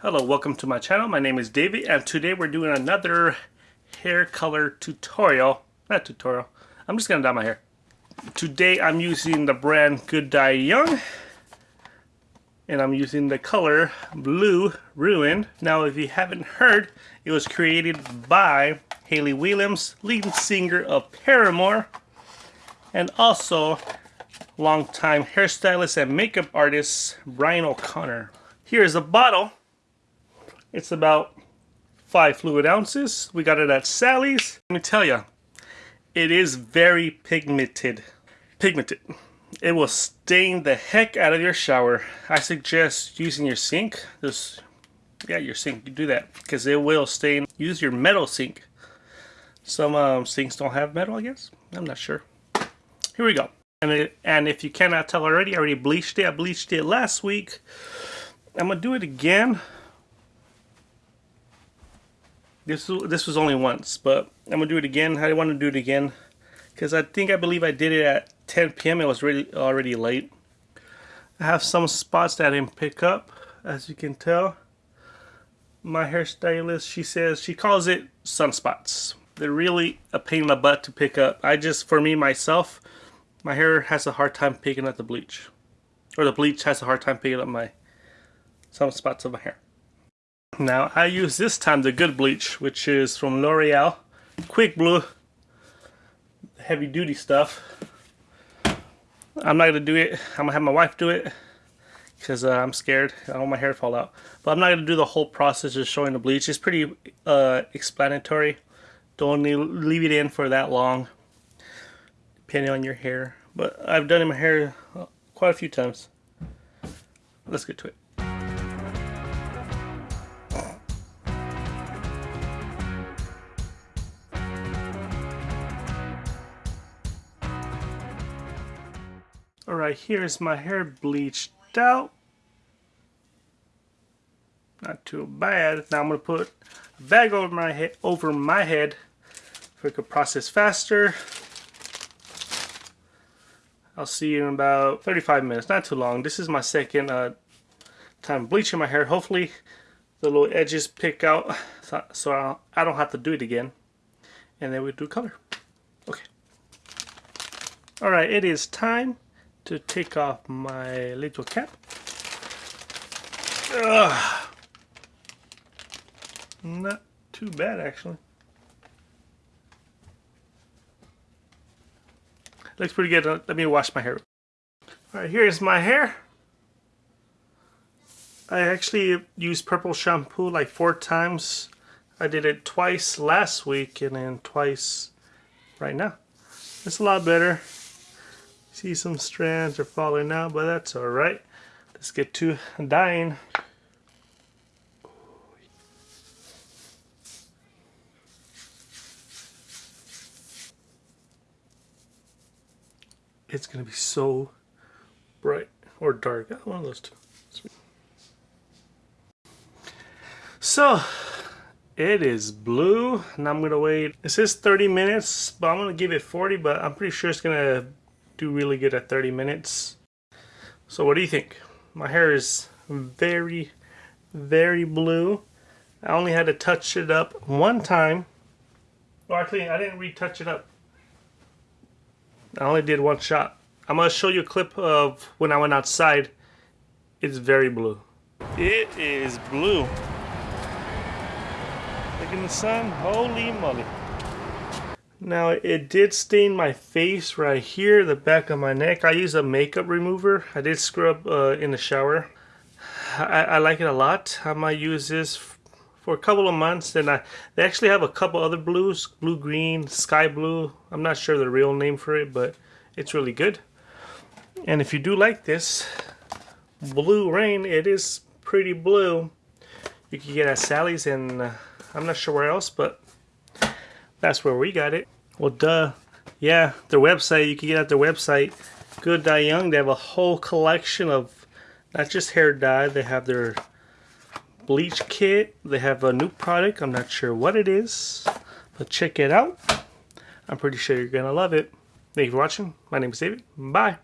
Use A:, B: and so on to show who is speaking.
A: Hello, welcome to my channel. My name is David and today we're doing another hair color tutorial. Not tutorial. I'm just going to dye my hair. Today I'm using the brand Good Dye Young and I'm using the color Blue Ruin. Now if you haven't heard, it was created by Hayley Williams, lead singer of Paramore and also longtime hairstylist and makeup artist Brian O'Connor. Here is a bottle it's about five fluid ounces. We got it at Sally's. Let me tell you, it is very pigmented. Pigmented. It will stain the heck out of your shower. I suggest using your sink. Just, yeah, your sink. You do that because it will stain. Use your metal sink. Some um, sinks don't have metal, I guess. I'm not sure. Here we go. And, it, and if you cannot tell already, I already bleached it. I bleached it last week. I'm going to do it again this this was only once, but I'm gonna do it again. I want to do it again because I think I believe I did it at 10 p.m. It was really already late. I have some spots that I didn't pick up, as you can tell. My hairstylist, she says she calls it sunspots. They're really a pain in the butt to pick up. I just, for me myself, my hair has a hard time picking up the bleach, or the bleach has a hard time picking up my some spots of my hair. Now I use this time the good bleach which is from L'Oreal. Quick Blue. Heavy duty stuff. I'm not gonna do it. I'm gonna have my wife do it because uh, I'm scared. I don't want my hair to fall out. But I'm not gonna do the whole process of showing the bleach. It's pretty uh, explanatory. Don't leave it in for that long depending on your hair. But I've done it in my hair uh, quite a few times. Let's get to it Alright, here's my hair bleached out. Not too bad. Now I'm going to put a bag over my head, over my head so I can process faster. I'll see you in about 35 minutes, not too long. This is my second uh, time bleaching my hair. Hopefully the little edges pick out so, so I don't have to do it again. And then we do color. Okay. Alright, it is time to take off my little cap. Ugh. Not too bad actually. Looks pretty good. Let me wash my hair. Alright, here's my hair. I actually used purple shampoo like four times. I did it twice last week and then twice right now. It's a lot better. See some strands are falling out, but that's alright. Let's get to dyeing. It's going to be so bright or dark. One of those two. So, it is blue, and I'm to wait. It says 30 minutes, but I'm to give it 40, but I'm pretty sure it's to do really good at 30 minutes. So what do you think? My hair is very, very blue. I only had to touch it up one time. Well, actually, I didn't retouch it up. I only did one shot. I'm going to show you a clip of when I went outside. It's very blue. It is blue. Look in the sun. Holy moly. Now it did stain my face right here, the back of my neck. I use a makeup remover. I did scrub uh, in the shower. I, I, like it a lot. I might use this for a couple of months. And I, they actually have a couple other blues, blue green, sky blue. I'm not sure the real name for it, but it's really good. And if you do like this, Blue Ruin, it is pretty blue. You can get at Sally's and uh, I'm not sure where else, but that's where we got it. Well, duh. Yeah, their website, you can get at their website, Good Dye Young. They have a whole collection of not just hair dye, they have their bleach kit. They have a new product. I'm not sure what it is, but check it out. I'm pretty sure you're going to love it. Thank you for watching. My name is David. Bye.